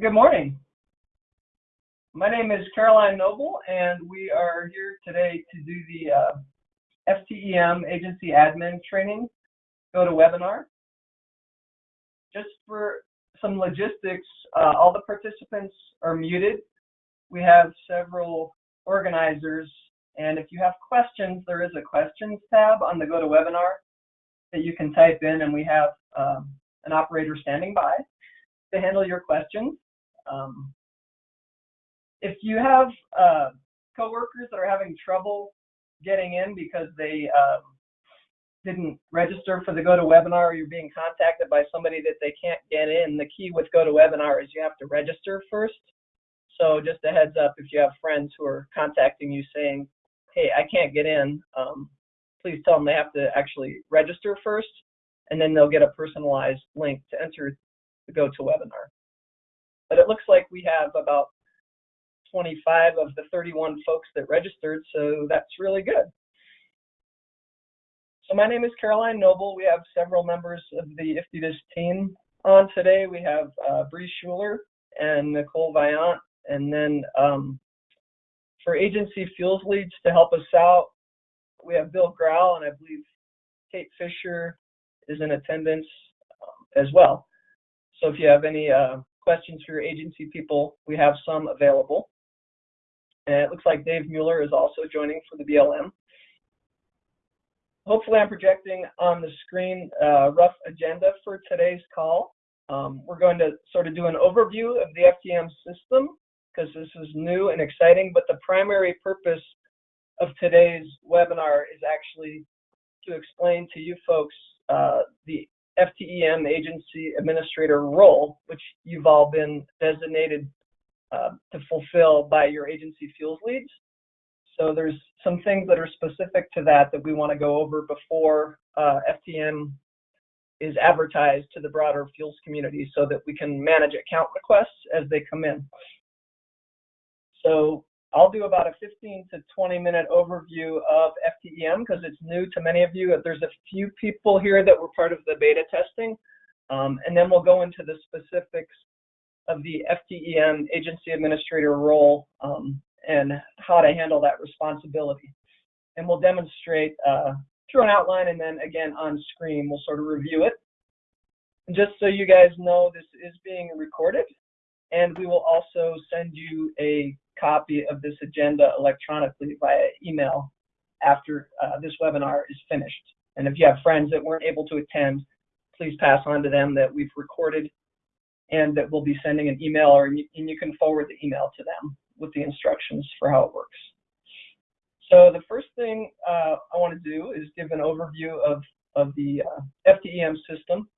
Good morning. My name is Caroline Noble, and we are here today to do the uh, FTEM Agency Admin Training GoToWebinar. Just for some logistics, uh, all the participants are muted. We have several organizers, and if you have questions, there is a questions tab on the GoToWebinar that you can type in, and we have um, an operator standing by to handle your questions. Um, if you have uh, coworkers that are having trouble getting in because they um, didn't register for the GoToWebinar or you're being contacted by somebody that they can't get in, the key with GoToWebinar is you have to register first. So just a heads up if you have friends who are contacting you saying, hey, I can't get in, um, please tell them they have to actually register first and then they'll get a personalized link to enter the GoToWebinar. But it looks like we have about 25 of the 31 folks that registered, so that's really good. So my name is Caroline Noble. We have several members of the IFTDSS team on today. We have uh, Bree Schuler and Nicole Viant, and then um, for agency fuels leads to help us out, we have Bill Grau, and I believe Kate Fisher is in attendance um, as well. So if you have any uh, questions for your agency people, we have some available. And it looks like Dave Mueller is also joining for the BLM. Hopefully I'm projecting on the screen a rough agenda for today's call. Um, we're going to sort of do an overview of the FTEM system because this is new and exciting, but the primary purpose of today's webinar is actually to explain to you folks uh, the FTEM agency administrator role, which you've all been designated uh, to fulfill by your agency fuels leads. So there's some things that are specific to that that we want to go over before uh, FTEM is advertised to the broader fuels community so that we can manage account requests as they come in. So I'll do about a 15 to 20 minute overview of FTEM because it's new to many of you. There's a few people here that were part of the beta testing, um, and then we'll go into the specifics of the FTEM agency administrator role um, and how to handle that responsibility. And we'll demonstrate uh, through an outline and then again on screen, we'll sort of review it. And just so you guys know, this is being recorded and we will also send you a copy of this agenda electronically via email after uh, this webinar is finished. And if you have friends that weren't able to attend, please pass on to them that we've recorded and that we'll be sending an email or and you can forward the email to them with the instructions for how it works. So the first thing uh, I want to do is give an overview of, of the uh, FTEM system.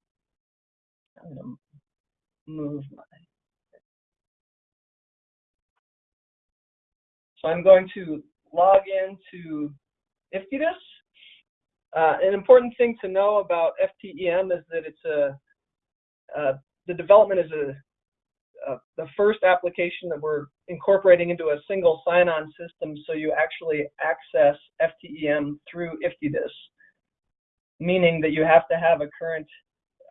I'm going to move my So I'm going to log into IFTDSS. Uh, an important thing to know about FTEM is that it's a, uh, the development is a, a, the first application that we're incorporating into a single sign-on system so you actually access FTEM through IFTDSS, meaning that you have to have a current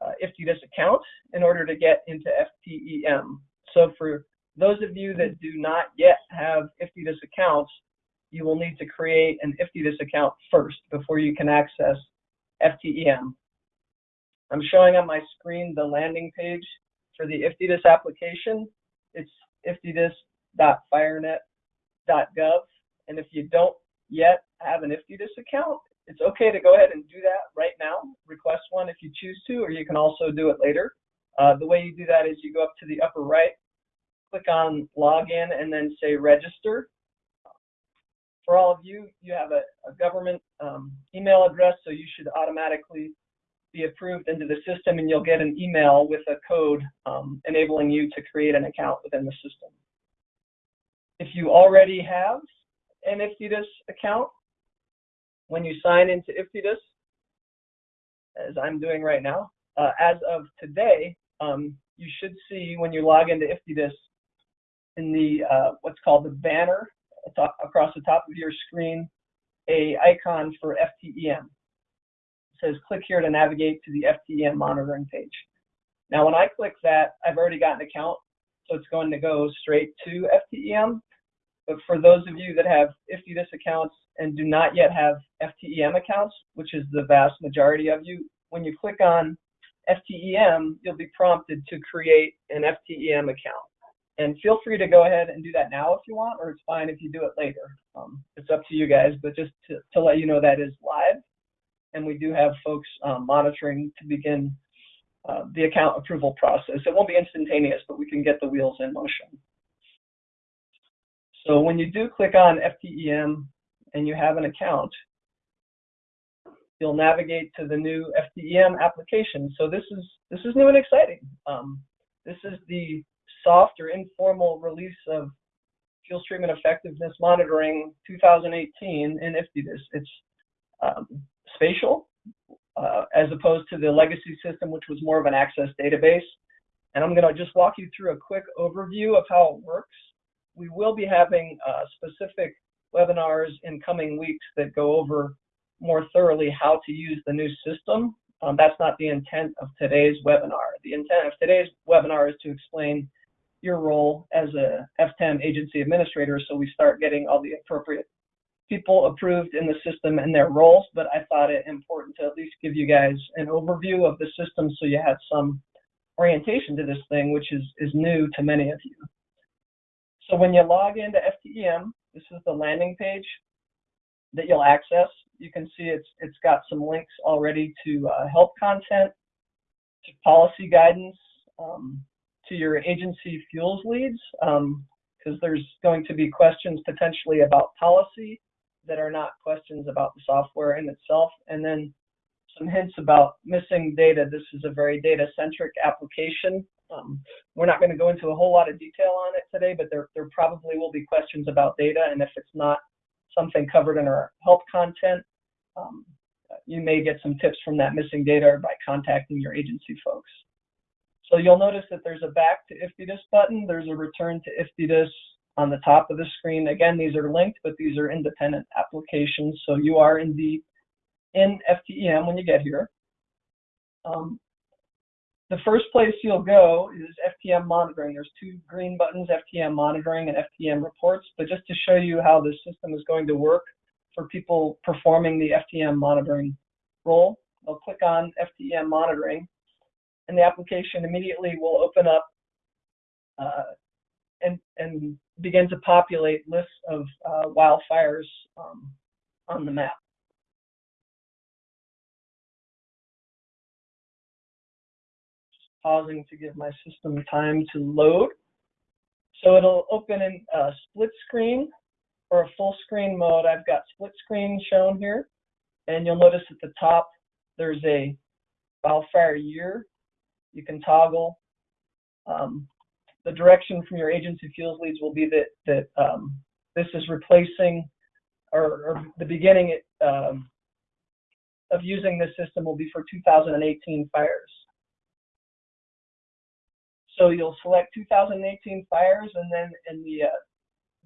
uh, IFTDSS account in order to get into FTEM. So for those of you that do not yet have IFTDSS accounts, you will need to create an IFTDSS account first before you can access FTEM. I'm showing on my screen the landing page for the IFTDSS application. It's iftdss.firenet.gov. And if you don't yet have an IFTDSS account, it's okay to go ahead and do that right now. Request one if you choose to, or you can also do it later. Uh, the way you do that is you go up to the upper right click on login and then say register. For all of you, you have a, a government um, email address, so you should automatically be approved into the system and you'll get an email with a code um, enabling you to create an account within the system. If you already have an IFTDSS account, when you sign into IFTDSS, as I'm doing right now, uh, as of today, um, you should see when you log into IFTDSS in the uh, what's called the banner across the top of your screen a icon for FTEM. It says click here to navigate to the FTEM monitoring page. Now when I click that, I've already got an account so it's going to go straight to FTEM. But for those of you that have IFTDSS accounts and do not yet have FTEM accounts, which is the vast majority of you, when you click on FTEM, you'll be prompted to create an FTEM account. And feel free to go ahead and do that now if you want, or it's fine if you do it later. Um, it's up to you guys, but just to, to let you know that is live. And we do have folks um, monitoring to begin uh, the account approval process. It won't be instantaneous, but we can get the wheels in motion. So when you do click on FTEM and you have an account, you'll navigate to the new FTEM application. So this is this is new and exciting. Um, this is the soft or informal release of fuel treatment effectiveness monitoring 2018 in IFTDSS. It's um, spatial uh, as opposed to the legacy system, which was more of an access database. And I'm going to just walk you through a quick overview of how it works. We will be having uh, specific webinars in coming weeks that go over more thoroughly how to use the new system. Um, that's not the intent of today's webinar. The intent of today's webinar is to explain your role as a FTEM agency administrator so we start getting all the appropriate people approved in the system and their roles, but I thought it important to at least give you guys an overview of the system so you had some orientation to this thing, which is, is new to many of you. So when you log into FTEM, this is the landing page that you'll access. You can see it's it's got some links already to uh, help content, to policy guidance, um, to your agency fuels leads, because um, there's going to be questions potentially about policy that are not questions about the software in itself, and then some hints about missing data. This is a very data-centric application. Um, we're not going to go into a whole lot of detail on it today, but there, there probably will be questions about data, and if it's not something covered in our help content, um, you may get some tips from that missing data by contacting your agency folks. So you'll notice that there's a back to IFTDSS button. There's a return to IFTDSS on the top of the screen. Again, these are linked, but these are independent applications. So you are indeed in FTEM when you get here. Um, the first place you'll go is FTEM monitoring. There's two green buttons, FTEM monitoring and FTEM reports. But just to show you how the system is going to work for people performing the FTEM monitoring role, they'll click on FTEM monitoring and the application immediately will open up uh, and, and begin to populate lists of uh, wildfires um, on the map. Just pausing to give my system time to load. So it'll open in a split screen or a full screen mode. I've got split screen shown here. And you'll notice at the top, there's a wildfire year you can toggle. Um, the direction from your agency fuels leads will be that, that um, this is replacing or, or the beginning um, of using this system will be for 2018 fires. So you'll select 2018 fires and then in the, uh,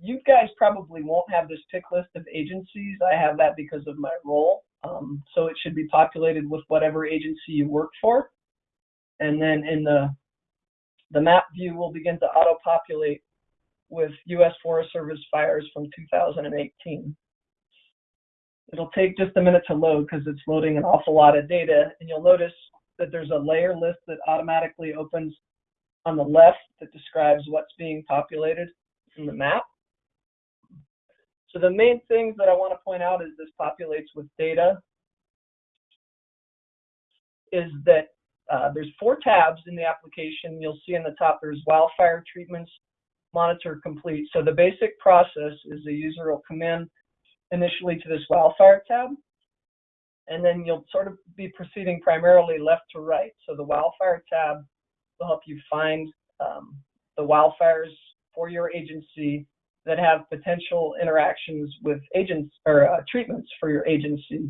you guys probably won't have this pick list of agencies. I have that because of my role. Um, so it should be populated with whatever agency you work for. And then in the, the map view will begin to auto-populate with U.S. Forest Service fires from 2018. It'll take just a minute to load because it's loading an awful lot of data. And you'll notice that there's a layer list that automatically opens on the left that describes what's being populated in the map. So the main things that I want to point out as this populates with data is that uh, there's four tabs in the application. You'll see in the top there's wildfire treatments, monitor complete. So the basic process is the user will come in initially to this wildfire tab, and then you'll sort of be proceeding primarily left to right. So the wildfire tab will help you find um, the wildfires for your agency that have potential interactions with agents or uh, treatments for your agency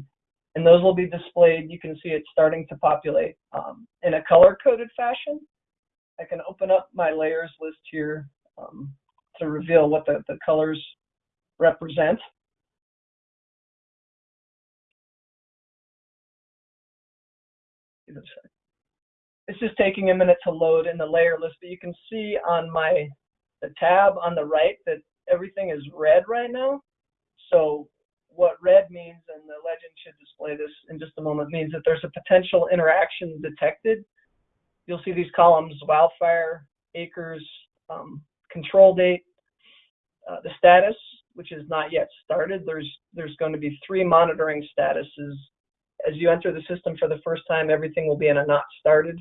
and those will be displayed. You can see it starting to populate um, in a color-coded fashion. I can open up my layers list here um, to reveal what the, the colors represent. it's just taking a minute to load in the layer list, but you can see on my the tab on the right that everything is red right now. So what red means, and the legend should display this in just a moment, means that there's a potential interaction detected. You'll see these columns, wildfire, acres, um, control date, uh, the status, which is not yet started. There's, there's going to be three monitoring statuses. As you enter the system for the first time, everything will be in a not started.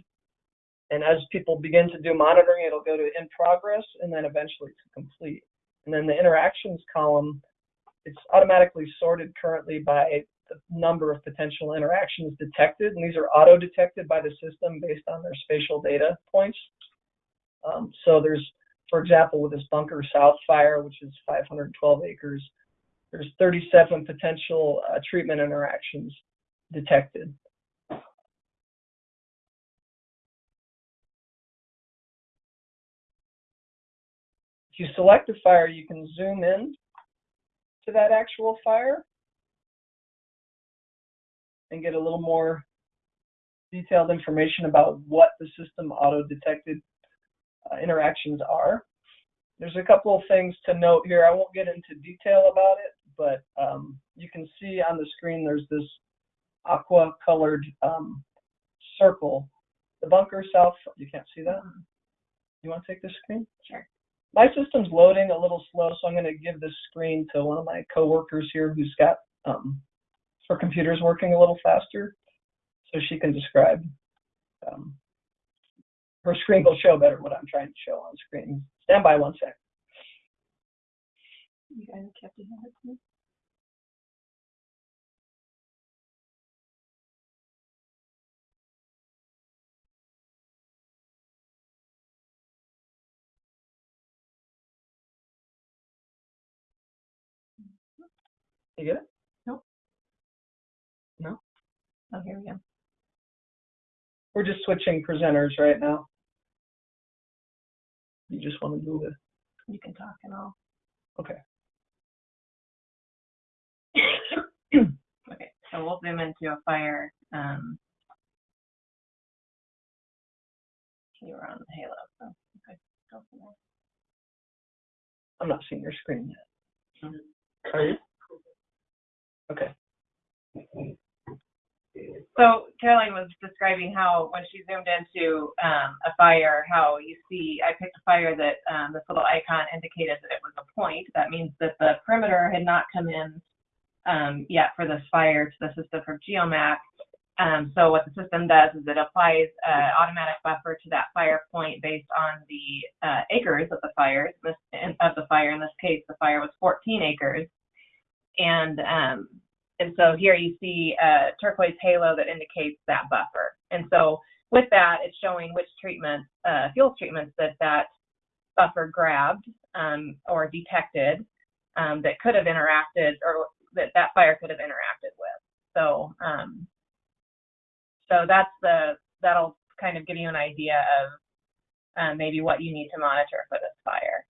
And as people begin to do monitoring, it'll go to in progress and then eventually to complete. And then the interactions column, it's automatically sorted currently by the number of potential interactions detected. And these are auto detected by the system based on their spatial data points. Um, so there's, for example, with this Bunker South fire, which is 512 acres, there's 37 potential uh, treatment interactions detected. If you select a fire, you can zoom in to that actual fire and get a little more detailed information about what the system auto-detected uh, interactions are. There's a couple of things to note here. I won't get into detail about it, but um, you can see on the screen there's this aqua colored um, circle. The bunker south, you can't see that? You want to take the screen? Sure. My system's loading a little slow, so I'm going to give this screen to one of my coworkers here who's got um, her computer's working a little faster, so she can describe. Um, her screen will show better what I'm trying to show on screen. Stand by one sec. You guys kept it You get it? Nope. No? Oh, here we go. We're just switching presenters right now. You just want to move it. You can talk and all. Okay. Okay, so we'll zoom into a fire. Um, you were on the Halo, so okay, go from there. I'm not seeing your screen yet. Mhm. Are you? Okay. So Caroline was describing how when she zoomed into um, a fire, how you see, I picked a fire that um, this little icon indicated that it was a point. That means that the perimeter had not come in um, yet for this fire to the system from GeoMAC. Um, so what the system does is it applies uh, automatic buffer to that fire point based on the uh, acres of the fire. This, of the fire, in this case, the fire was 14 acres, and um, and so here you see a turquoise halo that indicates that buffer. And so with that, it's showing which treatment, uh, fuel treatments that that buffer grabbed um, or detected um, that could have interacted or that that fire could have interacted with. So um, so that's the that'll kind of give you an idea of uh, maybe what you need to monitor for this fire.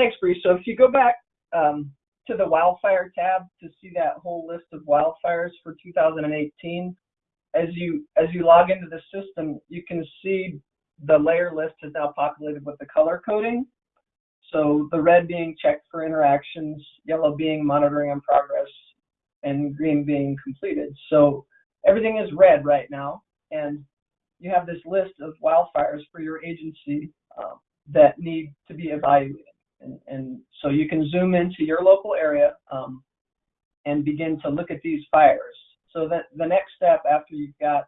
Thanks, Bree. So if you go back um, to the wildfire tab to see that whole list of wildfires for 2018, as you as you log into the system, you can see the layer list is now populated with the color coding. So the red being checked for interactions, yellow being monitoring in progress, and green being completed. So everything is red right now, and you have this list of wildfires for your agency uh, that need to be evaluated. And, and, so you can zoom into your local area um, and begin to look at these fires. So that the next step after you've got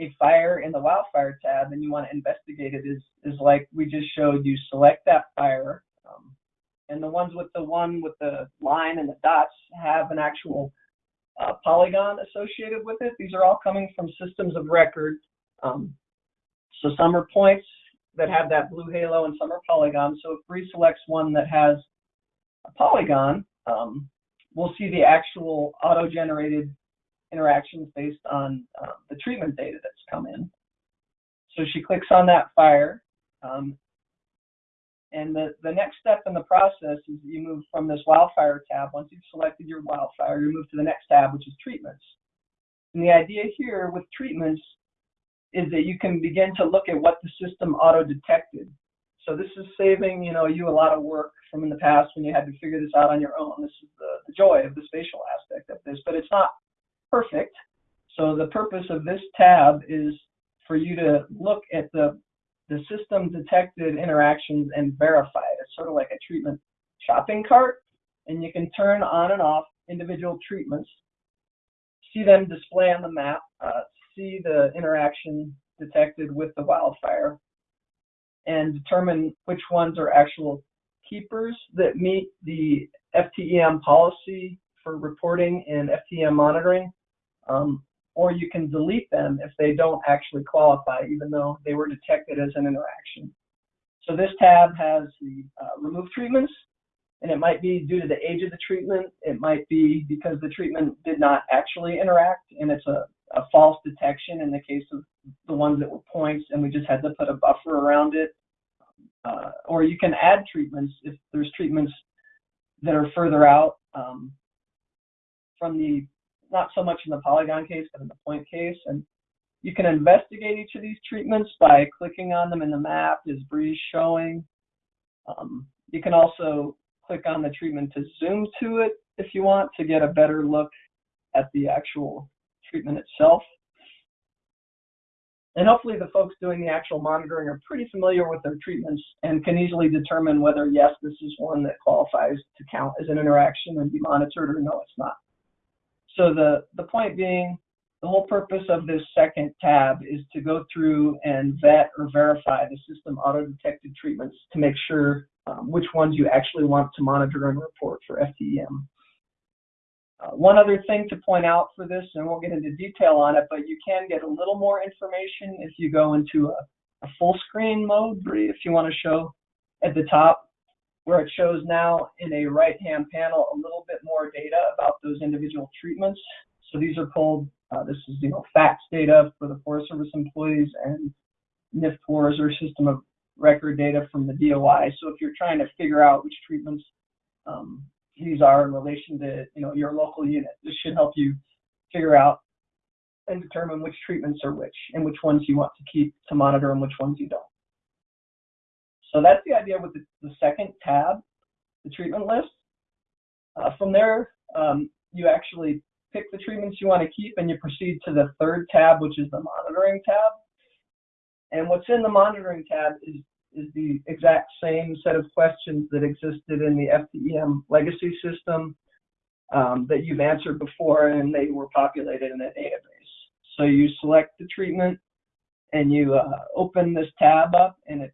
a fire in the wildfire tab and you want to investigate it is, is like we just showed you select that fire. Um, and the ones with the one with the line and the dots have an actual uh, polygon associated with it. These are all coming from systems of record. Um, so some are points, that have that blue halo and some are polygons. So if Bree selects one that has a polygon, um, we'll see the actual auto-generated interactions based on uh, the treatment data that's come in. So she clicks on that fire, um, and the, the next step in the process is you move from this wildfire tab. Once you've selected your wildfire, you move to the next tab, which is treatments. And the idea here with treatments is that you can begin to look at what the system auto-detected. So this is saving, you know, you a lot of work from in the past when you had to figure this out on your own. This is the, the joy of the spatial aspect of this, but it's not perfect. So the purpose of this tab is for you to look at the the system detected interactions and verify it. It's sort of like a treatment shopping cart, and you can turn on and off individual treatments, see them display on the map, uh, see the interaction detected with the wildfire, and determine which ones are actual keepers that meet the FTEM policy for reporting and FTEM monitoring, um, or you can delete them if they don't actually qualify, even though they were detected as an interaction. So this tab has the uh, remove treatments, and it might be due to the age of the treatment. It might be because the treatment did not actually interact, and it's a, a false detection in the case of the ones that were points, and we just had to put a buffer around it. Uh, or you can add treatments if there's treatments that are further out um, from the not so much in the polygon case, but in the point case. And you can investigate each of these treatments by clicking on them in the map. Is Breeze showing? Um, you can also click on the treatment to zoom to it if you want to get a better look at the actual treatment itself. And hopefully the folks doing the actual monitoring are pretty familiar with their treatments and can easily determine whether, yes, this is one that qualifies to count as an interaction and be monitored or no, it's not. So the, the point being, the whole purpose of this second tab is to go through and vet or verify the system auto-detected treatments to make sure um, which ones you actually want to monitor and report for FTEM. Uh, one other thing to point out for this, and we'll get into detail on it, but you can get a little more information if you go into a, a full screen mode, if you want to show at the top where it shows now in a right-hand panel a little bit more data about those individual treatments. So these are pulled, uh, this is, you know, FACTS data for the Forest Service employees and NFPORS or system of record data from the DOI. So if you're trying to figure out which treatments um, these are in relation to, you know, your local unit, this should help you figure out and determine which treatments are which and which ones you want to keep to monitor and which ones you don't. So that's the idea with the, the second tab, the treatment list. Uh, from there, um, you actually pick the treatments you want to keep and you proceed to the third tab, which is the monitoring tab. And what's in the monitoring tab is, is the exact same set of questions that existed in the FTEM legacy system um, that you've answered before and they were populated in a database. So you select the treatment and you uh, open this tab up and it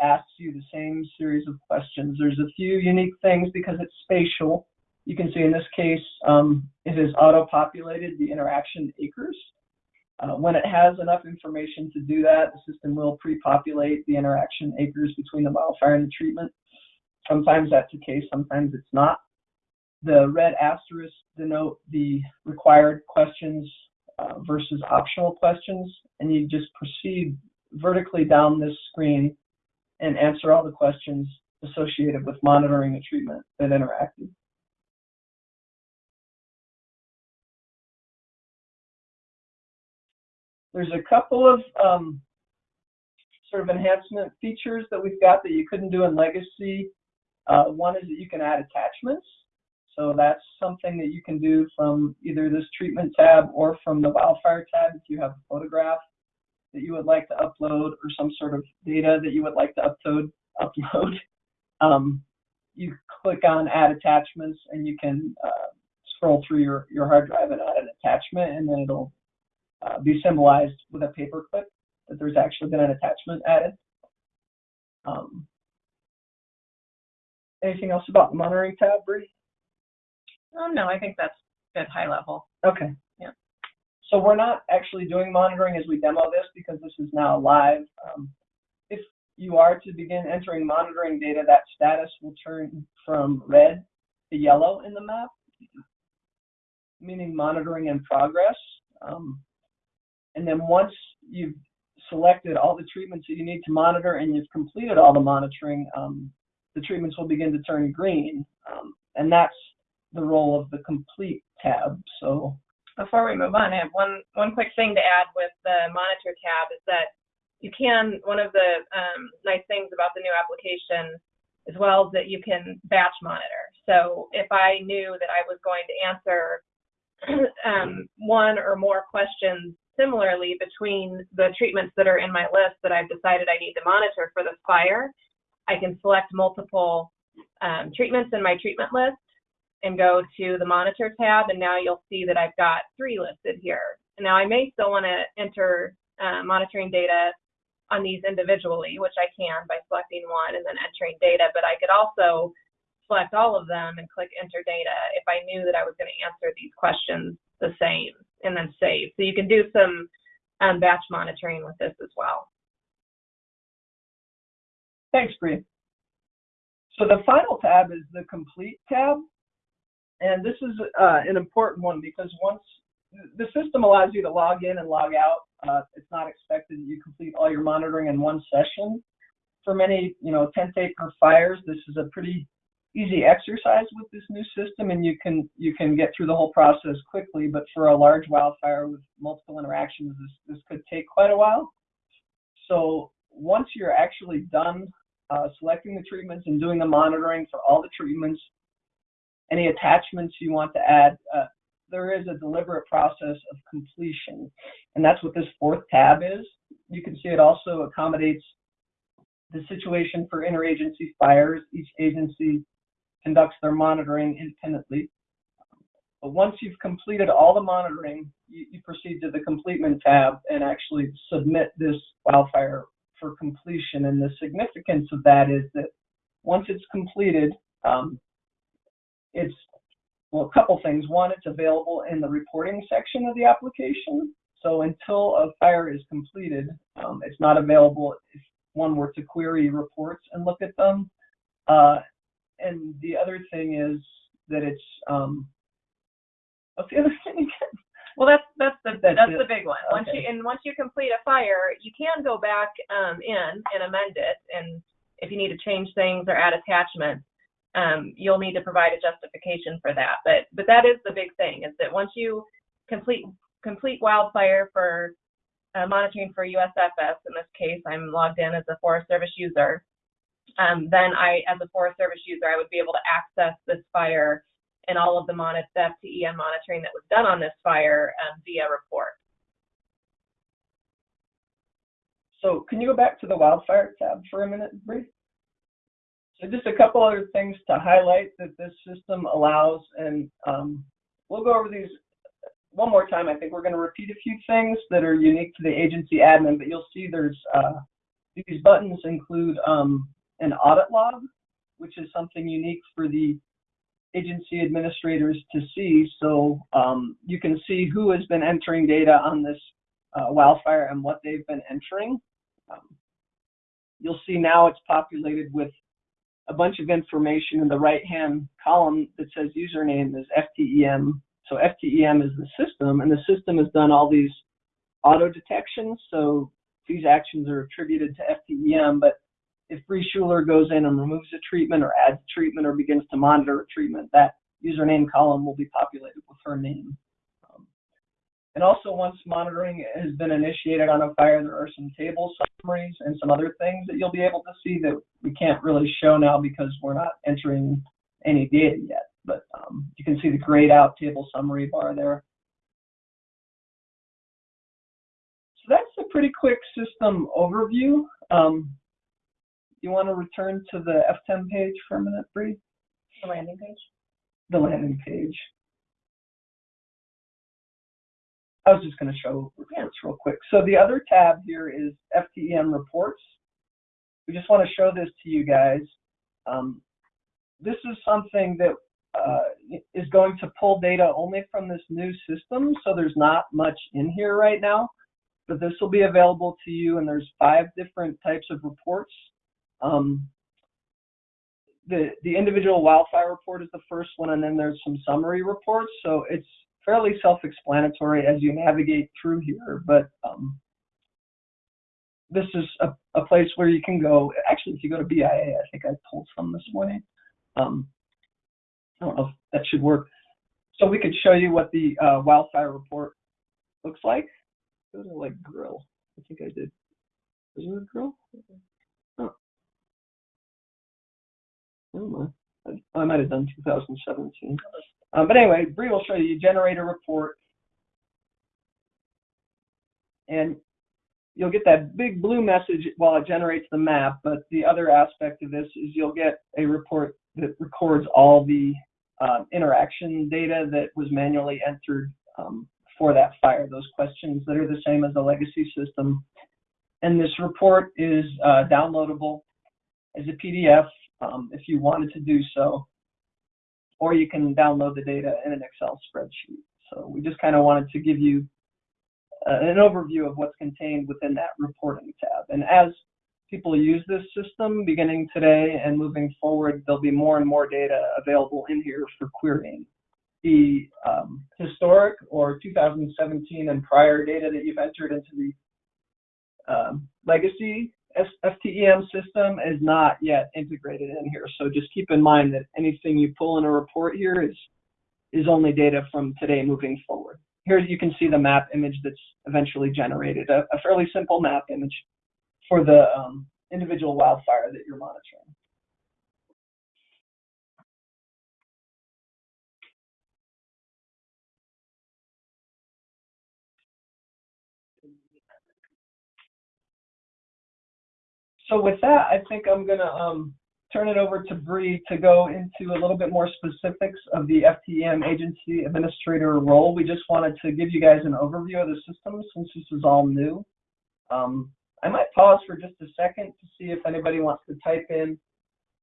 asks you the same series of questions. There's a few unique things because it's spatial. You can see in this case, um, it is auto-populated the interaction acres. Uh, when it has enough information to do that, the system will pre-populate the interaction acres between the wildfire and the treatment. Sometimes that's the case, sometimes it's not. The red asterisks denote the required questions uh, versus optional questions, and you just proceed vertically down this screen and answer all the questions associated with monitoring a treatment that interacted. There's a couple of um, sort of enhancement features that we've got that you couldn't do in Legacy. Uh, one is that you can add attachments. So that's something that you can do from either this treatment tab or from the wildfire tab if you have a photograph that you would like to upload or some sort of data that you would like to upload, upload um, you click on add attachments and you can uh, scroll through your, your hard drive and add an attachment and then it'll uh, be symbolized with a paper clip that there's actually been an attachment added. Um, anything else about the monitoring tab, Bree? Oh, no, I think that's at high level. Okay. Yeah. So we're not actually doing monitoring as we demo this because this is now live. Um, if you are to begin entering monitoring data, that status will turn from red to yellow in the map, meaning monitoring in progress. Um, and then once you've selected all the treatments that you need to monitor and you've completed all the monitoring, um, the treatments will begin to turn green. Um, and that's the role of the complete tab. So before we move on, I have one, one quick thing to add with the monitor tab is that you can, one of the um, nice things about the new application as well is that you can batch monitor. So if I knew that I was going to answer um, one or more questions similarly between the treatments that are in my list that I've decided I need to monitor for this fire, I can select multiple um, treatments in my treatment list and go to the monitor tab, and now you'll see that I've got three listed here. Now I may still want to enter uh, monitoring data on these individually, which I can by selecting one and then entering data, but I could also select all of them and click enter data if I knew that I was going to answer these questions the same and then save. So you can do some um, batch monitoring with this as well. Thanks, Bree. So the final tab is the complete tab. And this is uh, an important one because once the system allows you to log in and log out, uh, it's not expected that you complete all your monitoring in one session. For many, you know, tent acre fires, this is a pretty easy exercise with this new system, and you can you can get through the whole process quickly. But for a large wildfire with multiple interactions, this this could take quite a while. So once you're actually done uh, selecting the treatments and doing the monitoring for all the treatments, any attachments you want to add, uh, there is a deliberate process of completion. And that's what this fourth tab is. You can see it also accommodates the situation for interagency fires. Each agency conducts their monitoring independently. But once you've completed all the monitoring, you, you proceed to the completement tab and actually submit this wildfire for completion. And the significance of that is that once it's completed, um, it's well, a couple things. One, it's available in the reporting section of the application. So until a fire is completed, um, it's not available if one were to query reports and look at them. Uh, and the other thing is that it's um, what's the other thing again? Well, that's that's the That's that's, the big one. Once you and once you complete a fire, you can go back um, in and amend it, and if you need to change things or add attachments, um, you'll need to provide a justification for that. But but that is the big thing is that once you complete complete wildfire for uh, monitoring for USFS, in this case, I'm logged in as a Forest Service user. Um, then I, as a Forest Service user, I would be able to access this fire and all of the, mon- the FTEM monitoring that was done on this fire um, via report. So can you go back to the wildfire tab for a minute, Bree? So just a couple other things to highlight that this system allows, and um, we'll go over these one more time. I think we're going to repeat a few things that are unique to the agency admin, but you'll see there's uh, these buttons include um, an audit log, which is something unique for the agency administrators to see. So um, you can see who has been entering data on this uh, wildfire and what they've been entering. Um, you'll see now it's populated with a bunch of information in the right-hand column that says username is FTEM. So FTEM is the system, and the system has done all these auto detections. So these actions are attributed to FTEM, but if Bree Schuler goes in and removes a treatment or adds a treatment or begins to monitor a treatment, that username column will be populated with her name. Um, and also, once monitoring has been initiated on a fire, there are some table summaries and some other things that you'll be able to see that we can't really show now because we're not entering any data yet. But um, you can see the grayed out table summary bar there. So that's a pretty quick system overview. Um, you want to return to the FTEM page for a minute, Bree? The landing page. The landing page. I was just going to show reports real quick. So the other tab here is FTEM reports. We just want to show this to you guys. Um, this is something that uh, is going to pull data only from this new system, so there's not much in here right now. But this will be available to you, and there's five different types of reports. Um, the the individual wildfire report is the first one, and then there's some summary reports. So it's fairly self-explanatory as you navigate through here. But um, this is a, a place where you can go. Actually, if you go to BIA, I think I pulled some this morning. Um, I don't know if that should work. so we could show you what the uh, wildfire report looks like. Go to like grill. I think I did. Is it a grill? Oh. I, might have done 2017. Um, but anyway, Bree will show you. You generate a report, and you'll get that big blue message while it generates the map. But the other aspect of this is you'll get a report that records all the uh, interaction data that was manually entered um, for that fire, those questions that are the same as the legacy system. And this report is uh, downloadable as a PDF um, if you wanted to do so, or you can download the data in an Excel spreadsheet. So we just kind of wanted to give you uh, an overview of what's contained within that reporting tab. And as people use this system beginning today and moving forward, there'll be more and more data available in here for querying. The um, historic or 2017 and prior data that you've entered into the um, legacy FTEM system is not yet integrated in here. So just keep in mind that anything you pull in a report here is is only data from today moving forward. Here you can see the map image that's eventually generated, a, a fairly simple map image for the um, individual wildfire that you're monitoring. So with that, I think I'm gonna um, turn it over to Bree to go into a little bit more specifics of the FTEM agency administrator role. We just wanted to give you guys an overview of the system since this is all new. Um, I might pause for just a second to see if anybody wants to type in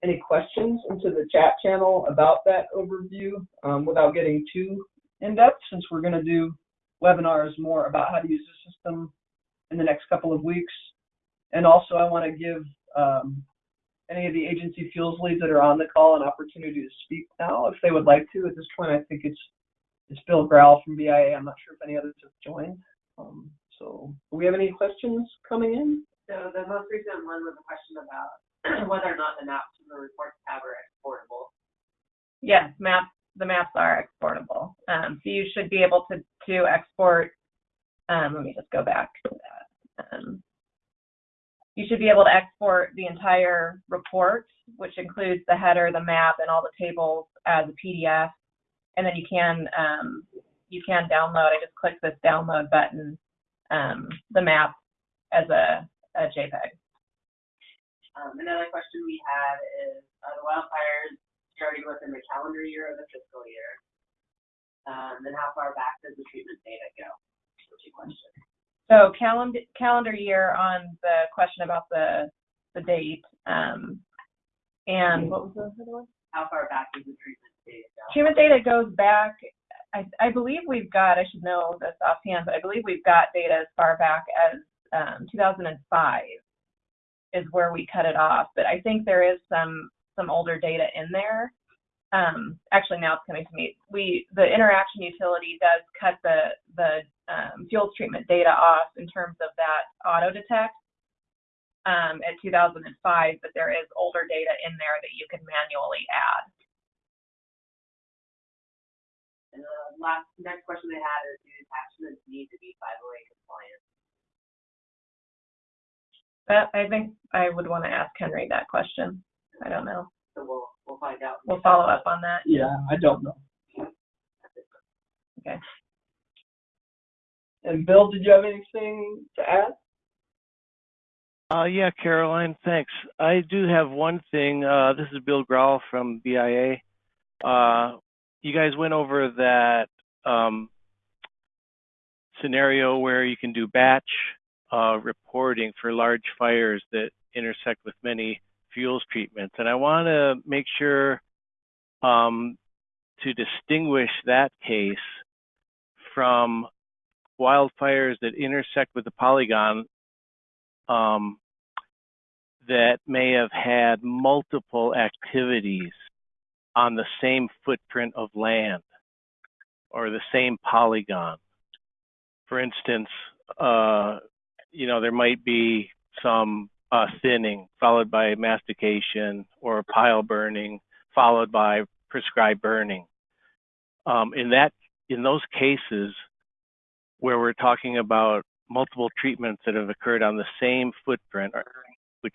any questions into the chat channel about that overview um, without getting too in-depth since we're going to do webinars more about how to use the system in the next couple of weeks. And also I want to give um, any of the agency fuels leads that are on the call an opportunity to speak now if they would like to. At this point, I think it's it's Bill Growell from BIA. I'm not sure if any others have joined. Um, so, do we have any questions coming in? So the most recent one was a question about whether or not the maps from the reports tab are exportable. Yes, maps, the maps are exportable. Um, so you should be able to, to export, um, let me just go back to that. You should be able to export the entire report, which includes the header, the map, and all the tables as a PDF. And then you can, um, you can download, I just clicked this download button um, the map as a, a JPEG. Um, another question we had is, are the wildfires starting within the calendar year or the fiscal year? Um, and how far back does the treatment data go? Two questions. So calendar calendar year on the question about the the date. Um, and what was the other one? How far back does the treatment data go? Treatment data goes back I, I believe we've got, I should know this offhand, but I believe we've got data as far back as um, 2005 is where we cut it off. But I think there is some some older data in there. Um, actually, now it's coming to me. We the interaction utility does cut the the um, fuels treatment data off in terms of that auto detect um, at 2005, but there is older data in there that you can manually add. And the last, next question they had is, do attachments need to be 508 compliant? But I think I would want to ask Henry that question. I don't know. So we'll, we'll find out. We'll follow up on that. Yeah, I don't know. Okay. And Bill, did you have anything to add? Uh, yeah, Caroline, thanks. I do have one thing. Uh, this is Bill Growell from BIA. Uh, you guys went over that um, scenario where you can do batch uh, reporting for large fires that intersect with many fuels treatments. And I want to make sure um, to distinguish that case from wildfires that intersect with the polygon um, that may have had multiple activities on the same footprint of land or the same polygon. For instance, uh, you know, there might be some uh, thinning followed by mastication or pile burning followed by prescribed burning. um, in that in those cases where we're talking about multiple treatments that have occurred on the same footprint, which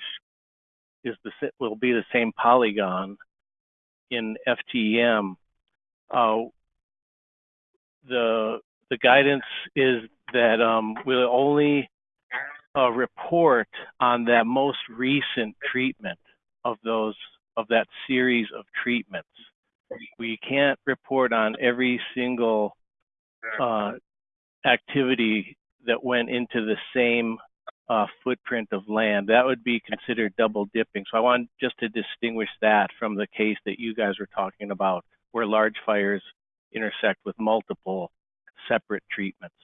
is the will be the same polygon in FTEM, uh, the the guidance is that um, we'll only uh, report on that most recent treatment of those of that series of treatments. We can't report on every single uh, activity that went into the same uh, footprint of land. That would be considered double dipping. So I want just to distinguish that from the case that you guys were talking about, where large fires intersect with multiple separate treatments.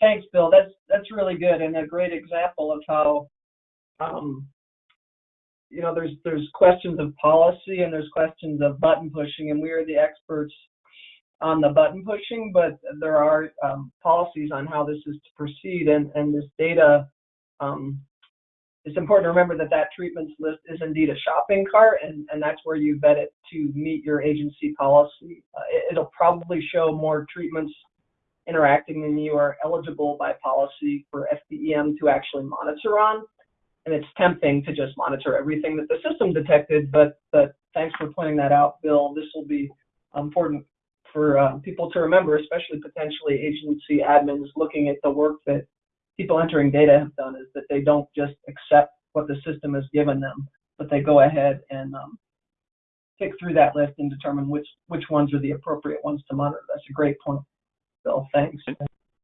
Thanks, Bill. That's that's really good and a great example of how, um, you know, there's there's questions of policy and there's questions of button pushing, and we are the experts on the button pushing, but there are um, policies on how this is to proceed, and and this data. Um, it's important to remember that that treatments list is indeed a shopping cart, and, and that's where you vet it to meet your agency policy. Uh, it, it'll probably show more treatments interacting and you are eligible by policy for FTEM to actually monitor on. And it's tempting to just monitor everything that the system detected, but, but thanks for pointing that out, Bill. This will be important for uh, people to remember, especially potentially agency admins looking at the work that people entering data have done, is that they don't just accept what the system has given them, but they go ahead and um, pick through that list and determine which, which ones are the appropriate ones to monitor. That's a great point. Bill. Thanks.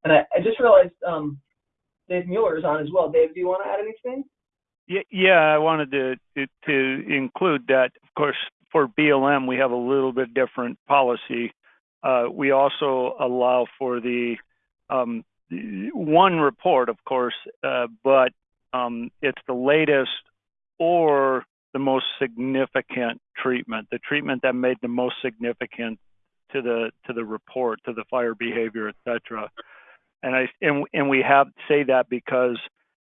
And I, I just realized um, Dave Mueller is on as well. Dave, do you want to add anything? Yeah, yeah, I wanted to to include that. Of course, for BLM, we have a little bit different policy. Uh, we also allow for the um, one report, of course, uh, but um, it's the latest or the most significant treatment, the treatment that made the most significant to the to the report, to the fire behavior, et cetera. And I and and we have say that because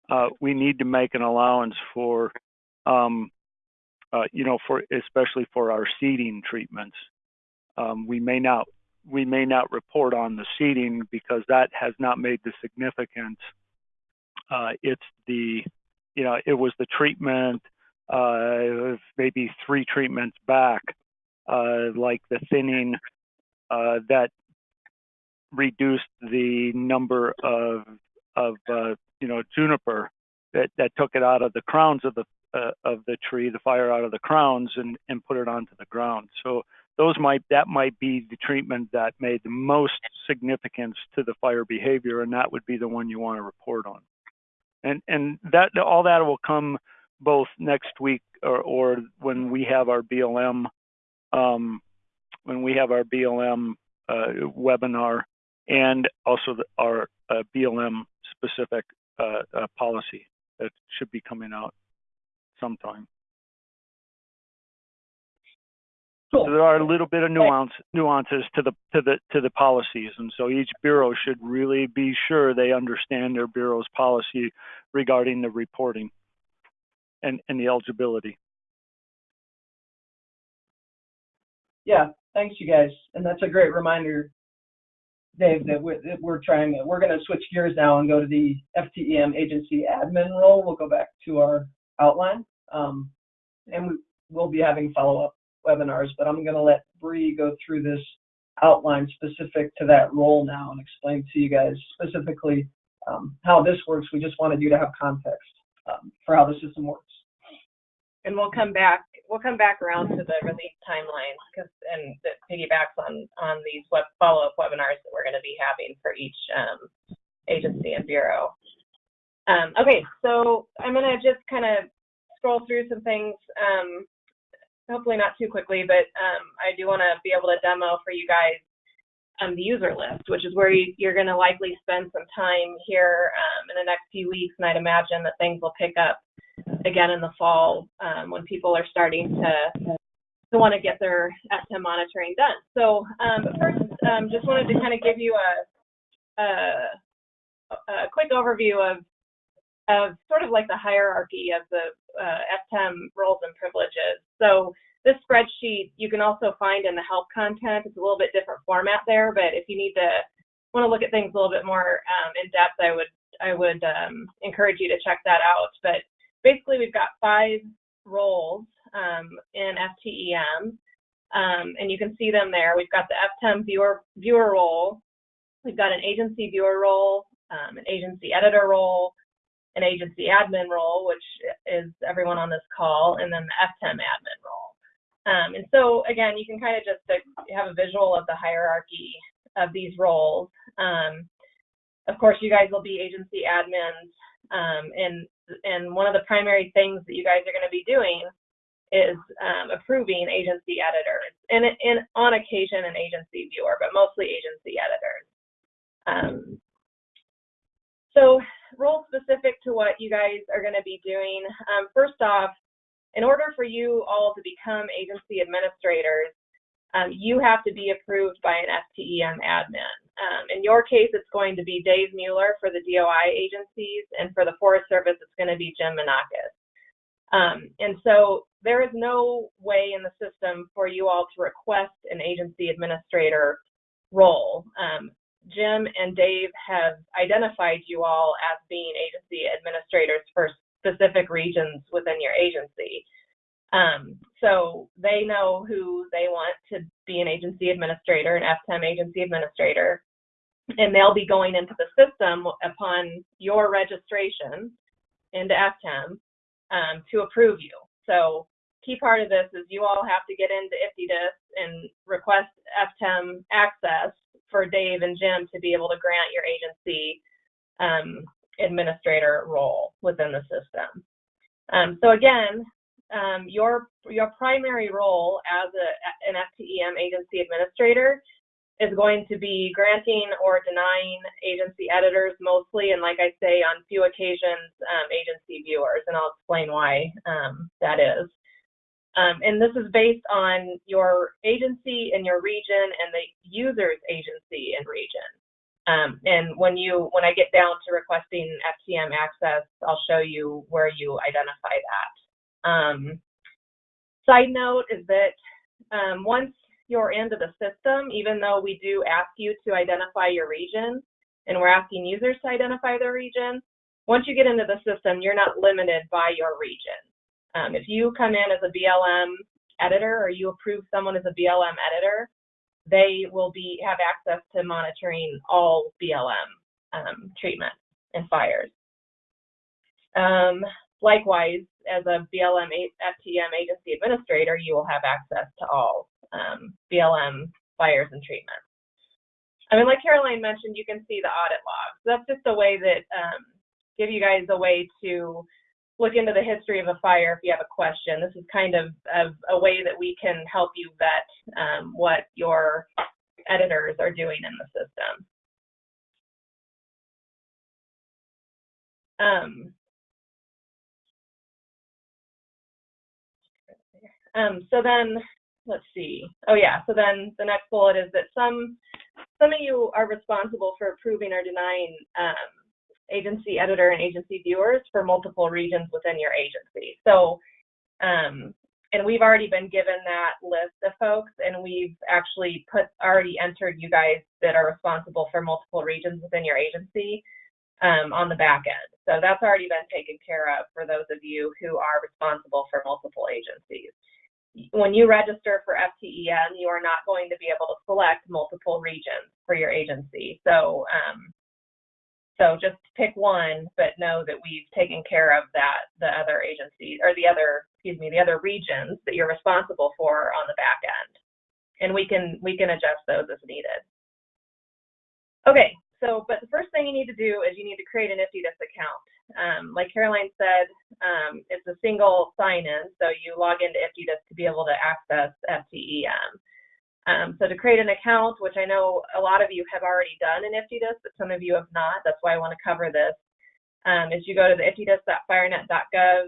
uh, we need to make an allowance for, um, uh, you know, for especially for our seeding treatments. Um, we may not we may not report on the seeding because that has not made the significance. Uh, it's the, you know, it was the treatment, uh, maybe three treatments back, uh, like the thinning uh, that reduced the number of of uh, you know juniper that that took it out of the crowns of the uh, of the tree, the fire out of the crowns, and and put it onto the ground. So those might that might be the treatment that made the most significance to the fire behavior, and that would be the one you want to report on. And and that all that will come both next week or, or when we have our BLM um, when we have our BLM uh, webinar and also the, our uh, BLM specific uh, uh, policy that should be coming out sometime. Cool. So there are a little bit of nuance nuances to the to the to the policies, and so each bureau should really be sure they understand their bureau's policy regarding the reporting and and the eligibility. Yeah, thanks, you guys. And that's a great reminder, Dave, that we're, that we're trying to, we're going to switch gears now and go to the FTEM agency admin role. We'll go back to our outline. Um, and we, we'll be having follow-up webinars, but I'm going to let Bree go through this outline specific to that role now and explain to you guys specifically um, how this works. We just wanted you to have context um, for how the system works. And we'll come back, we'll come back around to the release timeline because, and that piggybacks on, on these web, follow-up webinars that we're going to be having for each um, agency and bureau. Um, okay, so I'm going to just kind of scroll through some things, um, hopefully not too quickly, but um, I do want to be able to demo for you guys um, the user list, which is where you, are going to likely spend some time here um, in the next few weeks, and I'd imagine that things will pick up again in the fall um, when people are starting to to want to get their FTEM monitoring done. So um, first, um, just wanted to kind of give you a, a, a, quick overview of of sort of like the hierarchy of the uh, roles and privileges. So this spreadsheet you can also find in the help content. It's a little bit different format there, but if you need to want to look at things a little bit more um, in depth, I would I would um, encourage you to check that out. But basically, we've got five roles um, in FTEM, um, and you can see them there. We've got the FTEM viewer viewer role, we've got an agency viewer role, um, an agency editor role, an agency admin role, which is everyone on this call, and then the FTEM admin role. Um, and so again, you can kind of just have a visual of the hierarchy of these roles. Um, of course, you guys will be agency admins, um, and and one of the primary things that you guys are going to be doing is um, approving agency editors, and, and on occasion an agency viewer, but mostly agency editors. Um, so role specific to what you guys are going to be doing. Um, first off, in order for you all to become agency administrators, um, you have to be approved by an FTEM admin. Um, in your case, it's going to be Dave Mueller for the DOI agencies, and for the Forest Service, it's going to be Jim Menakis. Um, and so there is no way in the system for you all to request an agency administrator role. Um, Jim and Dave have identified you all as being agency administrators for specific regions within your agency. Um, so they know who they want to be an agency administrator, an FTEM agency administrator, and they'll be going into the system upon your registration into FTEM um, to approve you. So key part of this is you all have to get into IFTDSS and request FTEM access for Dave and Jim to be able to grant your agency um, administrator role within the system. Um, so again, um, your your primary role as a, an FTEM agency administrator is going to be granting or denying agency editors mostly, and like I say, on few occasions, um, agency viewers, and I'll explain why um, that is. Um, and this is based on your agency and your region and the user's agency and region. Um, and when you when I get down to requesting FTEM access, I'll show you where you identify that. Um, side note is that um, once you're into the system, even though we do ask you to identify your region, and we're asking users to identify their region, once you get into the system, you're not limited by your region. Um, if you come in as a BLM editor or you approve someone as a BLM editor, they will be have access to monitoring all BLM um, treatment and fires. Um, likewise, as a BLM FTEM agency administrator, you will have access to all um, BLM fires and treatments. I mean, like Caroline mentioned, you can see the audit logs. That's just a way that um, give you guys a way to look into the history of a fire if you have a question. This is kind of, of a way that we can help you vet um, what your editors are doing in the system. Um, um, so then, let's see. Oh yeah, so then the next bullet is that some some of you are responsible for approving or denying um, agency editor and agency viewers for multiple regions within your agency. So, um, and we've already been given that list of folks, and we've actually put already entered you guys that are responsible for multiple regions within your agency um, on the back end. So that's already been taken care of for those of you who are responsible for multiple agencies. When you register for FTEM, you are not going to be able to select multiple regions for your agency. So um, so just pick one, but know that we've taken care of that, the other agencies, or the other, excuse me, the other regions that you're responsible for on the back end. And we can, we can adjust those as needed. Okay, so, but the first thing you need to do is you need to create an IFTDSS account. Um, like Caroline said, um, it's a single sign-in, so you log into IFTDSS to be able to access FTEM. Um, so to create an account, which I know a lot of you have already done in IFTDSS, but some of you have not, that's why I want to cover this, um, is you go to the iftdss.firenet.gov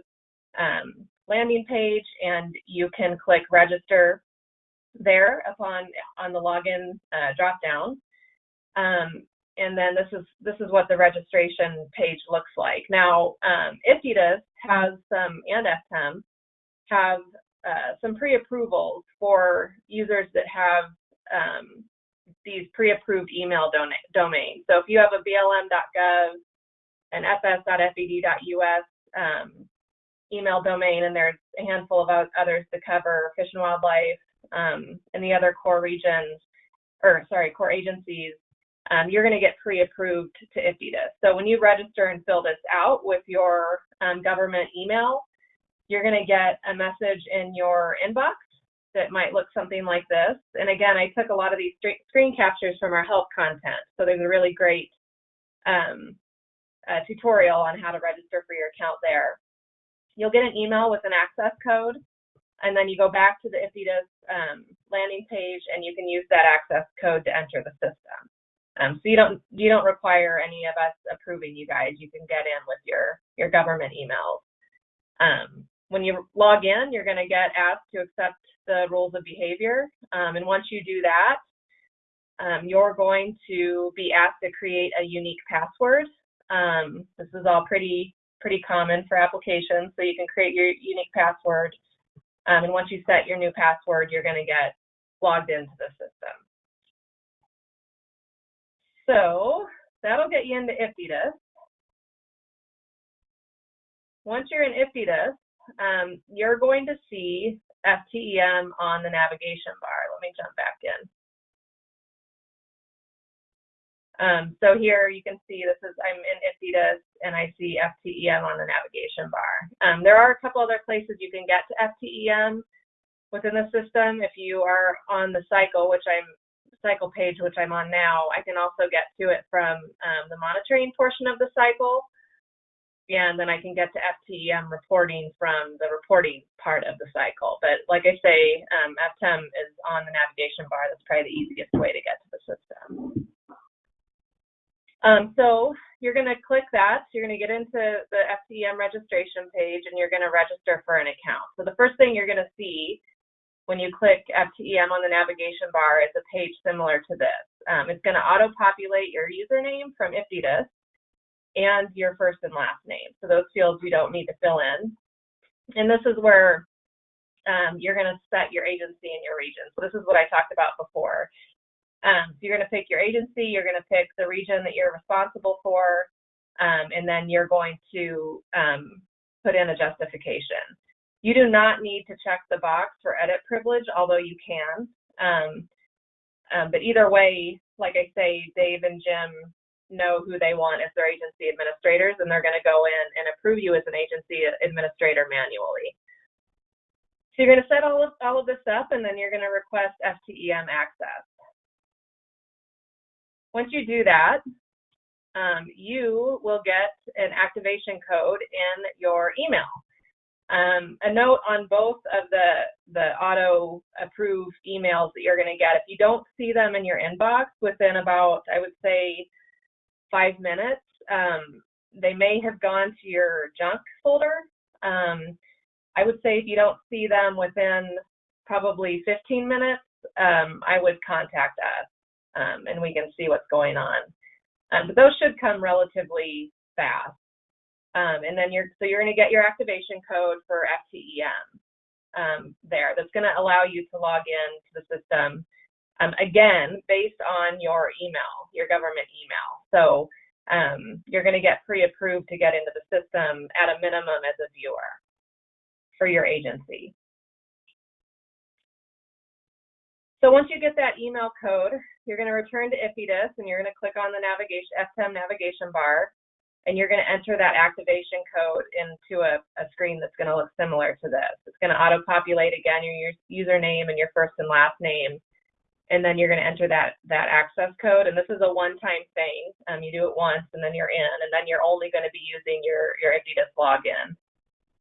um, landing page and you can click register there upon on the login uh, drop down. Um, and then this is this is what the registration page looks like. Now, um, IFTDSS has some, and FTEM, have uh, some pre-approvals for users that have um, these pre-approved email domains. So if you have a blm.gov, an fs.fed.us um, email domain, and there's a handful of others to cover, Fish and Wildlife, um, and the other core regions, or sorry, core agencies, um, you're going to get pre-approved to IFTDSS. So when you register and fill this out with your um, government email, you're going to get a message in your inbox that might look something like this. And again, I took a lot of these screen captures from our help content. So there's a really great um, tutorial on how to register for your account there. You'll get an email with an access code, and then you go back to the IFTDSS um, landing page, and you can use that access code to enter the system. Um, so you don't you don't require any of us approving you guys. You can get in with your your government emails. Um, when you log in, you're going to get asked to accept the rules of behavior, um, and once you do that, um, you're going to be asked to create a unique password. Um, this is all pretty pretty common for applications, so you can create your unique password, um, and once you set your new password, you're going to get logged into the system. So that'll get you into IFTDSS. Once you're in IFTDSS, um, you're going to see FTEM on the navigation bar. Let me jump back in. Um, so here you can see this is, I'm in IFTDSS and I see FTEM on the navigation bar. Um, there are a couple other places you can get to FTEM within the system. If you are on the cycle, which I'm cycle page, which I'm on now, I can also get to it from um, the monitoring portion of the cycle. And then I can get to FTEM reporting from the reporting part of the cycle. But like I say, um, FTEM is on the navigation bar. That's probably the easiest way to get to the system. Um, so you're going to click that. You're going to get into the FTEM registration page and you're going to register for an account. So the first thing you're going to see when you click FTEM on the navigation bar it's a page similar to this. Um, it's going to auto-populate your username from IFTDSS and your first and last name. So those fields you don't need to fill in. And this is where um, you're going to set your agency and your region. So this is what I talked about before. Um, so you're going to pick your agency, you're going to pick the region that you're responsible for, um, and then you're going to um, put in a justification. You do not need to check the box for edit privilege, although you can. Um, um, but either way, like I say, Dave and Jim know who they want as their agency administrators, and they're going to go in and approve you as an agency administrator manually. So you're going to set all of, all of this up, and then you're going to request FTEM access. Once you do that, um, you will get an activation code in your email. Um, a note on both of the, the auto approved emails that you're going to get. If you don't see them in your inbox within about, I would say, five minutes, um, they may have gone to your junk folder. Um, I would say if you don't see them within probably 15 minutes, um, I would contact us um, and we can see what's going on. Um, but those should come relatively fast. Um, and then you're so you're going to get your activation code for FTEM um, there. That's going to allow you to log in to the system um, again based on your email, your government email. So um, you're going to get pre-approved to get into the system at a minimum as a viewer for your agency. So once you get that email code, you're going to return to IFTDSS and you're going to click on the navigation FTEM navigation bar and you're going to enter that activation code into a, a screen that's going to look similar to this. It's going to auto-populate again your, username and your first and last name, and then you're going to enter that that access code. And this is a one-time thing. Um, you do it once, and then you're in, and then you're only going to be using your your IFTDSS login.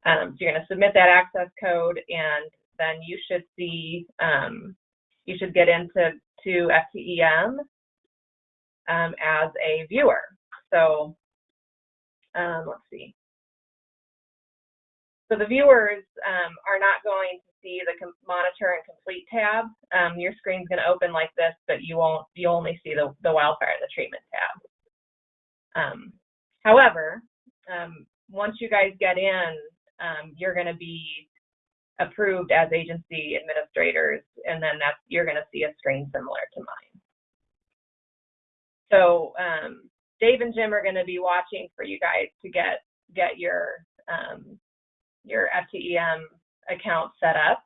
Um, so you're going to submit that access code, and then you should see um, you should get into to FTEM um, as a viewer. So um, let's see. So the viewers um, are not going to see the monitor and complete tab. Um, your screen's going to open like this, but you won't. You only see the the wildfire and the treatment tab. Um, however, um, once you guys get in, um, you're going to be approved as agency administrators, and then that's, you're gonna see a screen similar to mine. So, um, Dave and Jim are gonna be watching for you guys to get, get your, um, your FTEM account set up,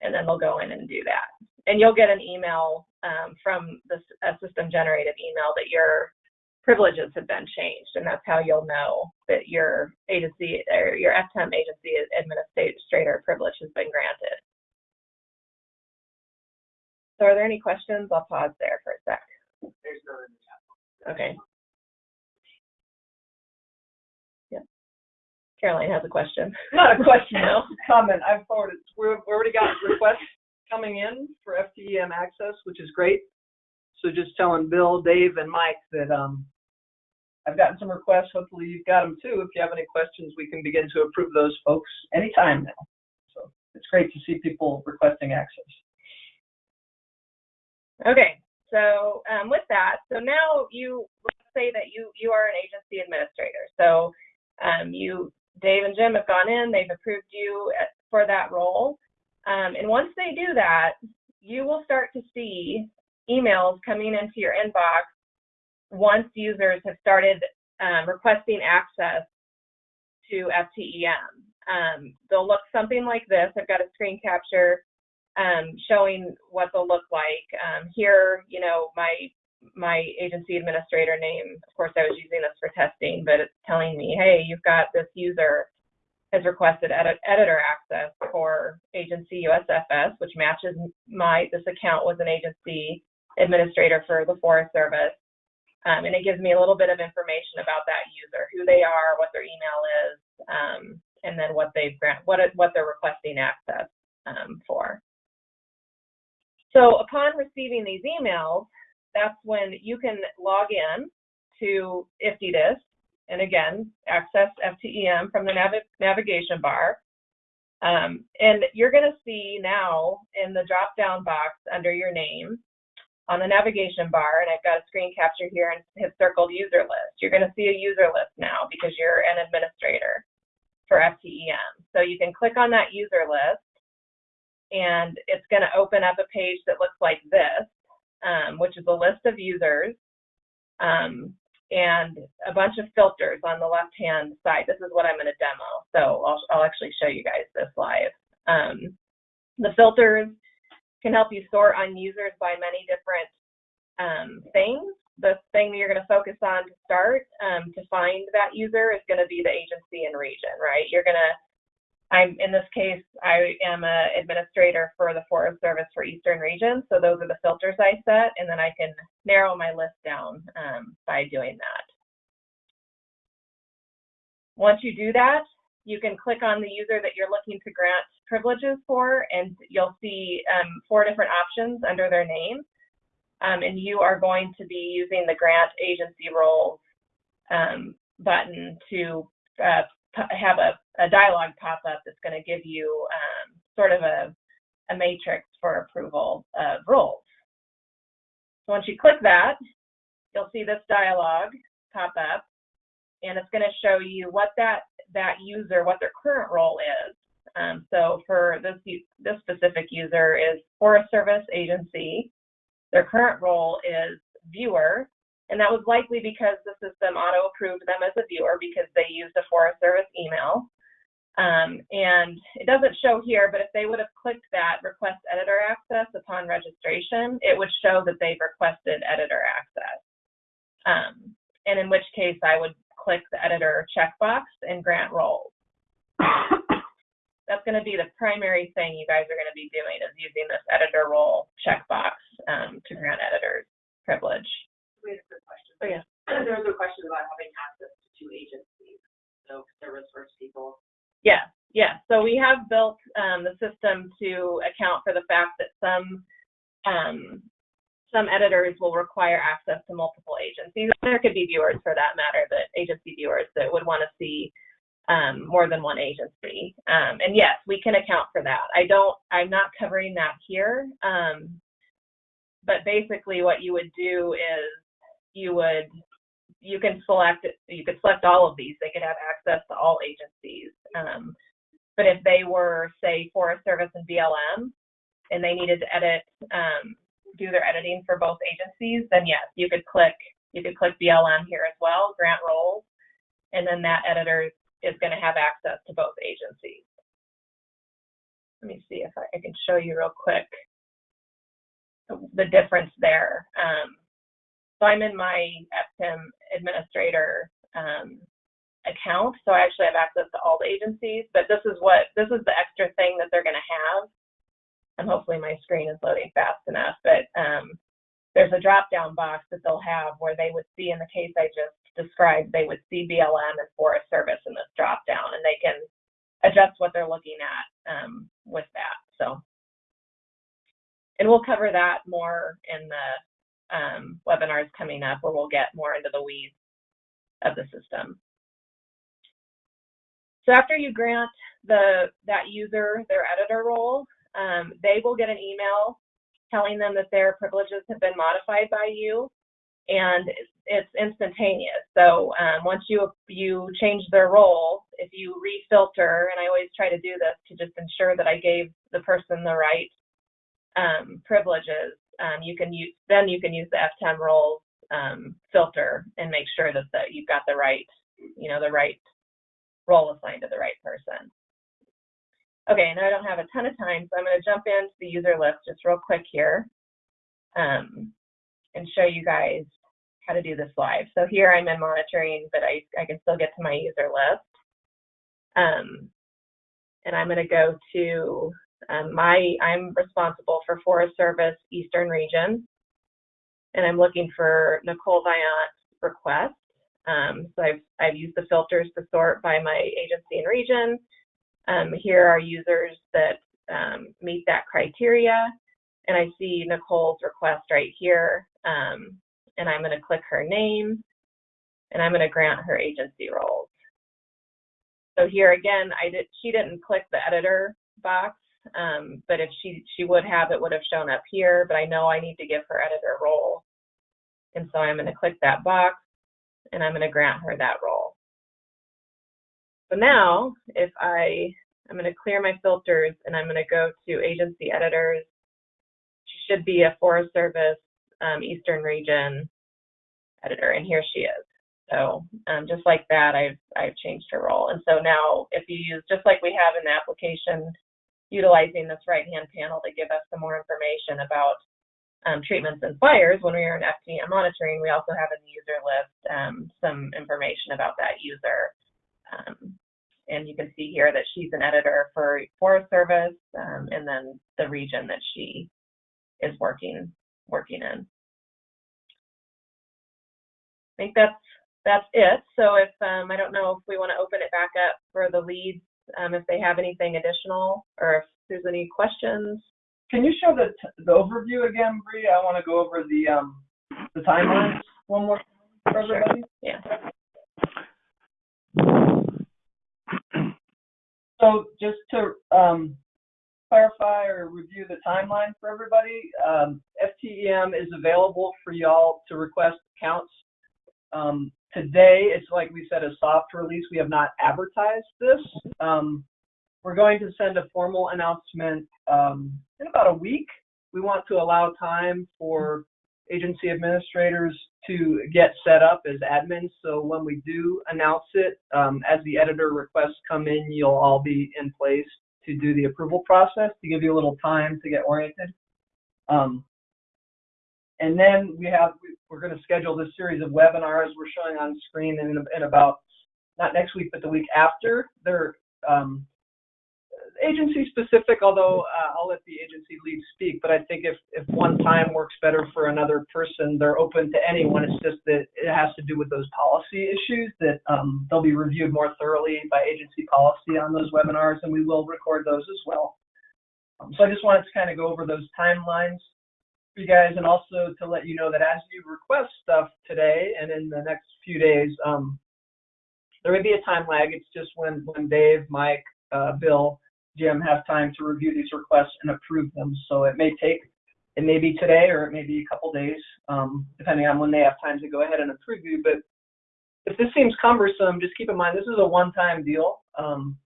and then they'll go in and do that. And you'll get an email, um, from the, a system generated email that your privileges have been changed, and that's how you'll know that your agency, or your FTEM agency administrator privilege has been granted. So are there any questions? I'll pause there for a sec. There's no in the chat. Okay. Caroline has a question. Not a question, No. comment. I've forwarded, we've already got requests coming in for FTEM access, which is great. So just telling Bill, Dave, and Mike that, um, I've gotten some requests. Hopefully you've got them too. If you have any questions, we can begin to approve those folks anytime now. So it's great to see people requesting access. Okay, so um, with that, so now you let's say that you you are an agency administrator. So um, you, Dave and Jim have gone in, they've approved you for that role, um, and once they do that, you will start to see emails coming into your inbox once users have started um, requesting access to FTEM. Um, they'll look something like this. I've got a screen capture um, showing what they'll look like. Um, here, you know, my my agency administrator name, of course, I was using this for testing, but it's telling me, hey, you've got this user has requested edit, editor access for agency USFS, which matches my, this account was an agency administrator for the Forest Service. Um, and it gives me a little bit of information about that user, who they are, what their email is, um, and then what they've grant, what what they're requesting access um, for. So upon receiving these emails, that's when you can log in to IFTDSS and again, access FTEM from the navi- navigation bar. Um, and you're going to see now in the drop down box under your name on the navigation bar, and I've got a screen capture here and have circled user list. You're going to see a user list now because you're an administrator for FTEM. So you can click on that user list and it's going to open up a page that looks like this, um, which is a list of users um, and a bunch of filters on the left-hand side. This is what I'm going to demo, so I'll, I'll actually show you guys this live. Um, the filters can help you sort on users by many different um, things. The thing that you're going to focus on to start um, to find that user is going to be the agency and region, right? You're going to I'm in this case, I am an administrator for the Forest Service for Eastern Region, so those are the filters I set, and then I can narrow my list down um, by doing that. Once you do that, you can click on the user that you're looking to grant privileges for, and you'll see um, four different options under their name. Um, and you are going to be using the grant agency roles um, button to uh, have a, a dialog pop up that's going to give you um, sort of a, a matrix for approval of roles. So once you click that, you'll see this dialog pop up, and it's going to show you what that that user, what their current role is. Um, so for this this specific user is Forest Service agency. Their current role is viewer, and that was likely because the system auto approved them as a viewer because they used a Forest Service email. Um, and it doesn't show here, but if they would have clicked that request editor access upon registration, it would show that they've requested editor access. Um, and in which case I would click the editor checkbox and grant roles. That's going to be the primary thing you guys are going to be doing is using this editor role checkbox um, to grant editors privilege. We had a quick question. Oh, yeah. There was a question about having access to two agencies, so service first people. Yeah, yeah. So we have built um, the system to account for the fact that some um, some editors will require access to multiple agencies. There could be viewers, for that matter, that agency viewers that would want to see um, more than one agency. Um, and yes, we can account for that. I don't. I'm not covering that here. Um, but basically, what you would do is you would you can select you could select all of these. They could have access to all agencies. Um, But if they were, say, Forest Service and BLM, and they needed to edit, um, do their editing for both agencies, then yes, you could click, you could click BLM here as well, grant roles, and then that editor is going to have access to both agencies. Let me see if I, I can show you real quick the difference there. Um, so I'm in my FTEM administrator um, account, so I actually have access to all the agencies. But this is what this is the extra thing that they're going to have, and hopefully my screen is loading fast enough. But um, there's a drop-down box that they'll have where they would see in the case I just described, they would see BLM and Forest Service in this drop-down, and they can adjust what they're looking at um, with that. So, and we'll cover that more in the um, webinars coming up, where we'll get more into the weeds of the system. So after you grant the that user their editor role, um, they will get an email telling them that their privileges have been modified by you, and it's, instantaneous. So um, once you you change their role, if you refilter, and I always try to do this to just ensure that I gave the person the right um, privileges, um, you can use then you can use the FTEM roles um, filter and make sure that the, you've got the right you know the right role assigned to the right person. Okay, now I don't have a ton of time, so I'm going to jump into the user list just real quick here um, and show you guys how to do this live. So here I'm in monitoring, but I, I can still get to my user list. Um, and I'm going to go to um, my, I'm responsible for Forest Service Eastern Region, and I'm looking for Nicole Viant's request. Um, so I've, I've used the filters to sort by my agency and region. Um, here are users that um, meet that criteria. And I see Nicole's request right here. Um, and I'm going to click her name. And I'm going to grant her agency roles. So here again, I did, she didn't click the editor box, um, but if she, she would have, it would have shown up here. But I know I need to give her editor role. And so I'm going to click that box and I'm going to grant her that role. So now, if I, I'm going to clear my filters and I'm going to go to agency editors. She should be a Forest Service um, Eastern Region editor, and here she is. So um, just like that, I've, I've changed her role. And so now if you use, just like we have in the application, utilizing this right-hand panel to give us some more information about um, treatments and fires, when we are in FTEM monitoring, we also have in the user list um, some information about that user. Um, and you can see here that she's an editor for Forest Service um, and then the region that she is working working in. I think that's that's it. So if um, I don't know if we want to open it back up for the leads, um, if they have anything additional or if there's any questions. Can you show the the overview again, Bree? I want to go over the um the timelines one more time for everybody. Sure. Yeah. So just to um, clarify or review the timeline for everybody, um, FTEM is available for y'all to request accounts. Um, today, it's like we said, a soft release. We have not advertised this. Um, we're going to send a formal announcement um, in about a week. We want to allow time for agency administrators to get set up as admins. So when we do announce it, um, as the editor requests come in, you'll all be in place to do the approval process to give you a little time to get oriented. Um, and then we have, we're going to schedule this series of webinars we're showing on screen in, in about, not next week, but the week after. They're um, agency specific, although uh, I'll let the agency lead speak, but I think if, if one time works better for another person, they're open to anyone. It's just that it has to do with those policy issues that um, they'll be reviewed more thoroughly by agency policy on those webinars, and we will record those as well. Um, so I just wanted to kind of go over those timelines for you guys, and also to let you know that as you request stuff today and in the next few days, um, there may be a time lag. It's just when, when Dave, Mike, uh, Bill, Jim have time to review these requests and approve them. So it may take, it may be today or it may be a couple days, um, depending on when they have time to go ahead and approve you. But if this seems cumbersome, just keep in mind this is a one-time deal. Um,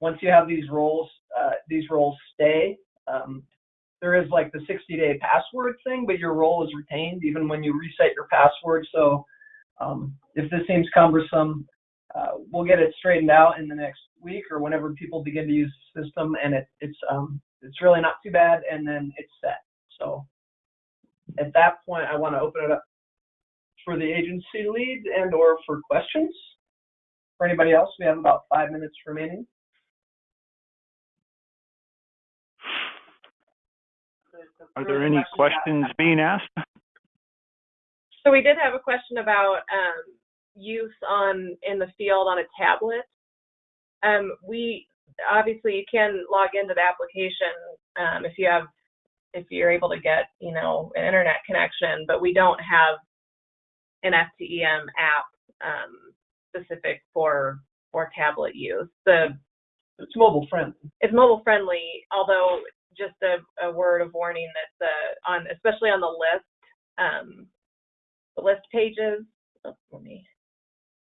once you have these roles, uh, these roles stay. Um, there is like the 60 day password thing, but your role is retained even when you reset your password. So um, if this seems cumbersome, uh, we'll get it straightened out in the next week or whenever people begin to use the system, and it, it's um, it's really not too bad, and then it's set. So at that point, I want to open it up for the agency lead and or for questions. For anybody else, we have about five minutes remaining. Are there any questions being asked? So we did have a question about um, use on in the field on a tablet. Um, we obviously you can log into the application um, if you have if you're able to get you know an internet connection, but we don't have an FTEM app um, specific for for tablet use. The It's mobile friendly. it's mobile friendly, although just a, a word of warning that the on especially on the list um, the list pages. Oh, let me.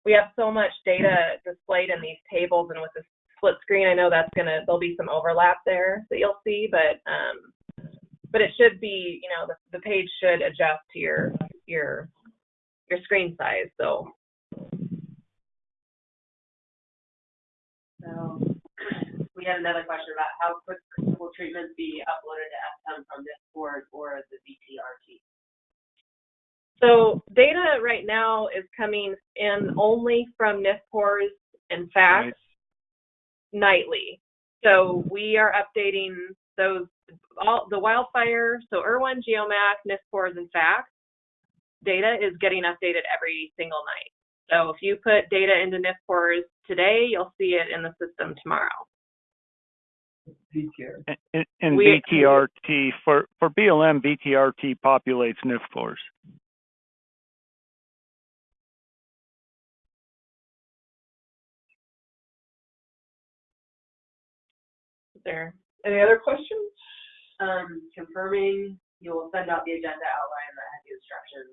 We have so much data displayed in these tables, and with the split screen, I know that's gonna there'll be some overlap there that you'll see, but um, but it should be you know the, the page should adjust to your your your screen size. So So we had another question about how quick will treatments be uploaded to FTEM from this board or the VTRT? So data right now is coming in only from NFPORS and FACTS Right. nightly. So we are updating those all the wildfire. So IRWIN, GeoMAC, NFPORS, and FACTS data is getting updated every single night. So if you put data into NFPORS today, you'll see it in the system tomorrow. VTR. And, and We- BTRT, for, for BLM, BTRT populates NIF NFPORS. There. Any other questions? Um, confirming you will send out the agenda outline that has the instructions.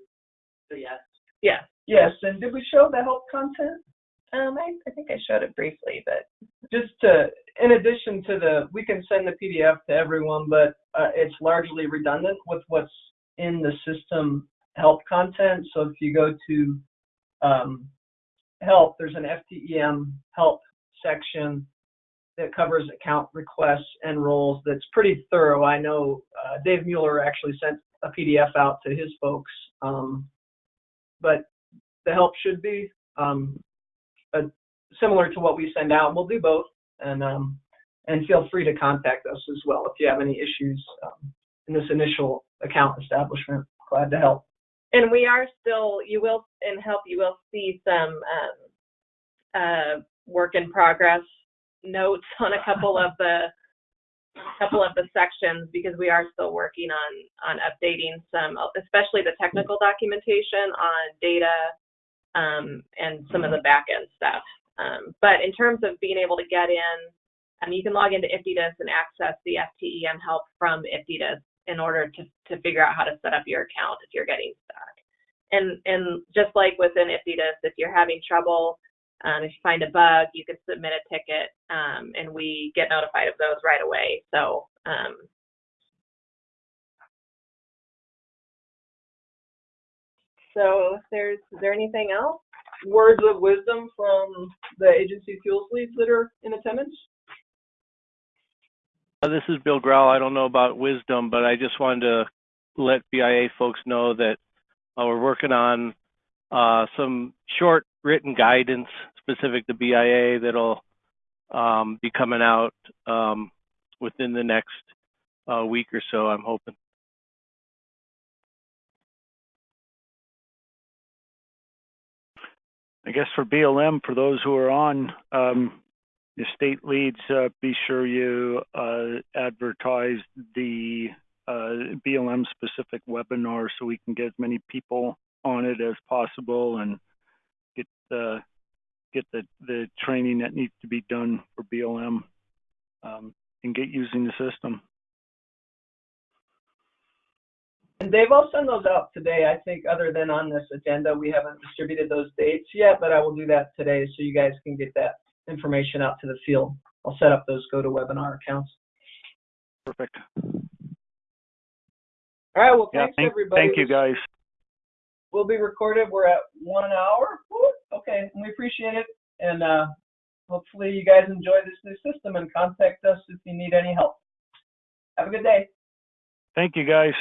So yes. Yeah. Yes, and did we show the help content? Um, I, I think I showed it briefly, but Just to, in addition to the, we can send the PDF to everyone, but uh, it's largely redundant with what's in the system help content. So if you go to um, help, there's an FTEM help section that covers account requests and roles that's pretty thorough. I know uh, Dave Mueller actually sent a PDF out to his folks, um, but the help should be um, similar to what we send out. We'll do both, and um, and feel free to contact us as well if you have any issues um, in this initial account establishment. Glad to help. and we are still you will in help you will see some um, uh, work in progress notes on a couple of the couple of the sections because we are still working on on updating some especially the technical documentation on data um, and some of the back end stuff um, but in terms of being able to get in um, you can log into IFTDSS and access the FTEM help from IFTDSS in order to, to figure out how to set up your account if you're getting stuck. And and just like within IFTDSS, if you're having trouble, um, if you find a bug, you can submit a ticket, um, and we get notified of those right away. So um, so there's is there anything else? Words of wisdom from the agency fuels leads that are in attendance. Uh, This is Bill Grau. I don't know about wisdom, but I just wanted to let BIA folks know that uh, we're working on uh, some short written guidance specific to BIA that'll um, be coming out um, within the next uh, week or so, I'm hoping. I guess for BLM, for those who are on, um, the state leads, uh, be sure you, uh, advertise the, uh, BLM specific webinar so we can get as many people on it as possible and get, uh, get the, the training that needs to be done for BLM, um, and get using the system. And Dave, I'll send those out today. I think other than on this agenda, we haven't distributed those dates yet, but I will do that today so you guys can get that information out to the field. I'll set up those GoToWebinar accounts. Perfect. All right. Well, Yeah, thanks thank, everybody. thank you, guys. We'll be recorded. We're at one hour. Woo, Okay, we appreciate it, and uh, hopefully you guys enjoy this new system and contact us if you need any help. Have a good day. Thank you, guys.